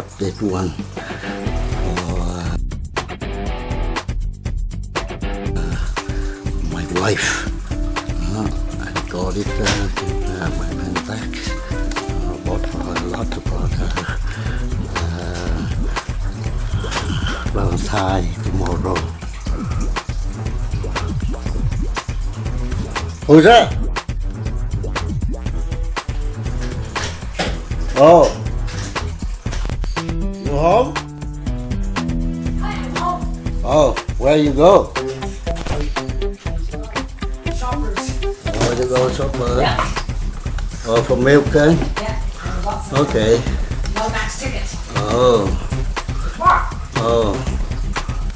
bought that one for uh, my wife. Uh, I got it uh, uh, my man back. I bought a lot about her uh, Valentine tomorrow. Who's that? Oh. Home? I am home. Oh, where you go? Shoppers. Oh, you go shopper? Ờ, yeah. Oh, for milk, okay? Yeah. Lots of Okay. no max ticket. Oh, Mark. oh.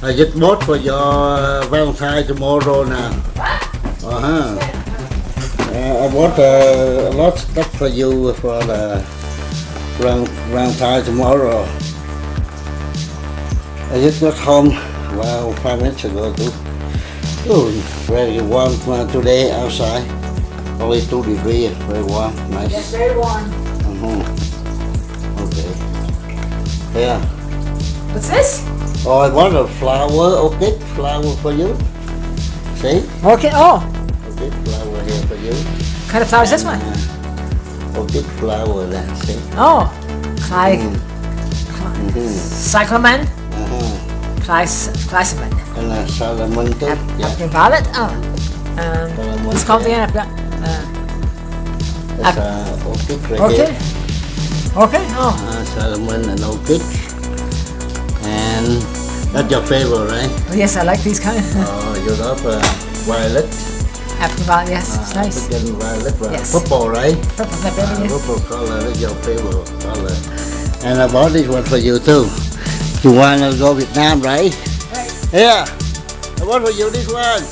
I just bought for your uh, Valentine tomorrow now. Ờ What? Uh-huh. Uh, I bought uh, a lot of stuff for you for the round, round Valentine tomorrow. I just got home, well, five minutes ago too. Oh, very warm today outside. Only two degrees, very warm, nice. Yes, very warm. Uh-huh. Okay. Yeah. What's this? Oh, I want a flower, orchid flower for you. See? Okay. Oh, Orchid flower here for you. what kind of flower is this one? Uh, orchid flower there, see? Oh, Cly, Mm-hmm. cyclamen, Clysamen. And uh, Solomon too. Yeah. Violet. Oh. Um, what's called yeah. again? Uh, uh, orchid right okay. there. Okay. Oh. Uh, Solomon and orchid. And that's your favorite, right? oh, yes, I like these kind. Oh, you love uh, violet. African violet. Yes, it's Uh, nice. African violet, uh, Yes. purple, right? Purple, that Uh, yes. purple color is your favorite color. And I bought this one for you too. You wanna go Vietnam, right? Right. Yeah. I bought for you this one.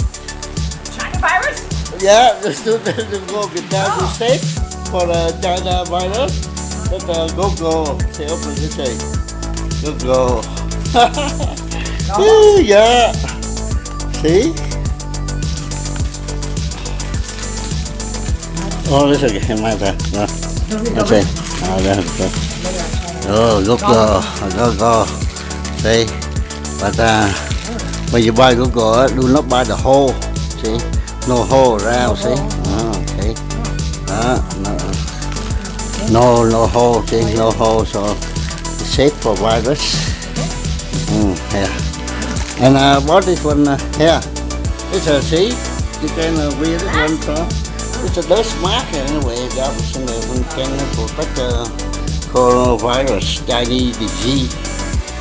China virus. Yeah, the student to go Vietnam to safe for the China virus. But uh, go go. Say open this way. Go go. Oh. yeah. See? Oh, this is okay. My bad. No. It. Oh, that's it. Oh, go go. Go go. See? But uh, when you buy Google, do not buy the whole. See? No hole around, see? Oh, okay. Uh, no, no, no hole, see? No hole, so it's safe for virus. Mm, yeah. And I bought this one uh, here. It's a, see? You can uh, wear this one from. It's a dust mask anyway. That was in the one can protect the coronavirus, Chinese disease.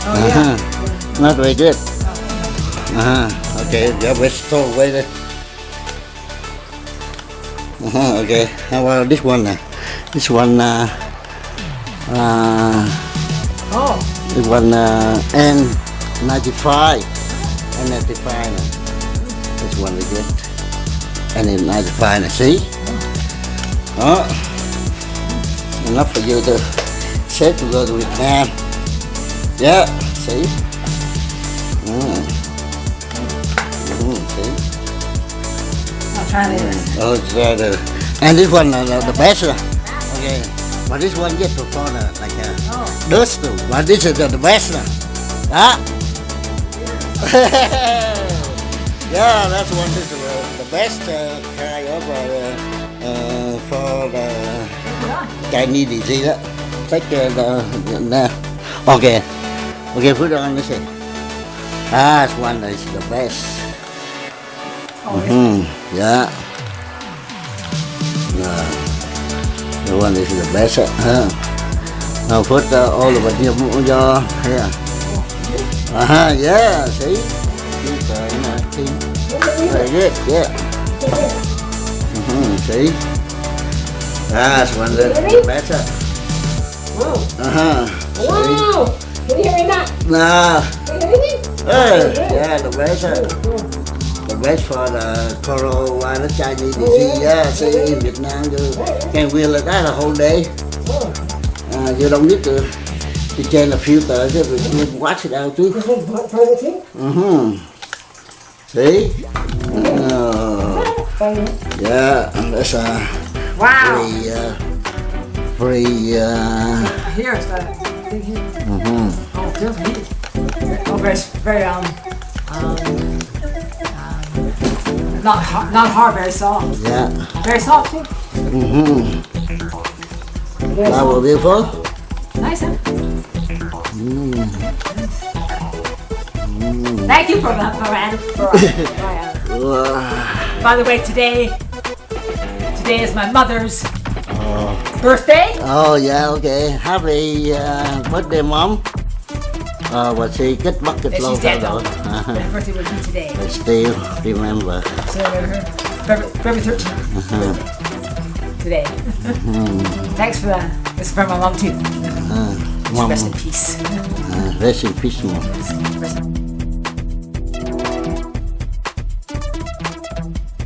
Oh. Uh-huh. Not very good. Uh-huh. Okay, yeah, let's throw away there. Uh-huh, okay. How about this one? Uh? This one, uh, uh, Oh. this one, uh, N95. N95. Uh. This one is good. N95, uh, see? Oh. Enough for you to set to go to Vietnam. Yeah, see? Mm. Mm, see? I'll try this. Oh, uh, the, and this one uh, the, best. Uh, okay, but this one yet to fall uh, like uh, Oh. dust too. But this is the, the best. Uh. Ah. yeah, that's one. Is uh, the best uh, kind of uh, uh, for the Chinese disease. Uh. Take uh, the, the, the okay, okay. Put it on this. one. Ah, this one is the best. Oh, yeah. Hmm. Yeah. Yeah. The one is the best. Huh? Now put uh, all of it here. Uh huh. Yeah. See. Good, uh, you know, see. Very good. Yeah. Mm-hmm. See. That's one the better. Whoa. Uh huh. See. Wow. Me? Hey, yeah, the best. The best for the coronavirus Chinese disease. Yeah, see in Vietnam you can wear like that a whole day. Uh, you don't need to to change the filter, just you wash it out too. Mm-hmm. See? Oh, yeah, that's uh, Wow. very uh, free uh, Here, it's got a thing here. mhm. Oh, it feels neat. Oh, very, very, um, um, um, not hard, not hard, very soft. yeah Very soft too. Mm-hmm. That will be full Nice, huh? Thank you for that, Moran. For, Moran. Wow. By the way, today, today is my mother's birthday. oh yeah okay happy uh, birthday mom uh, but she kịch Yeah, lâu she's dead though. But her birthday would be today. I still remember So her February, February 13th uh-huh. today. Thanks for that. This is for my mom too. uh, mom Rest in peace. uh, rest in peace mom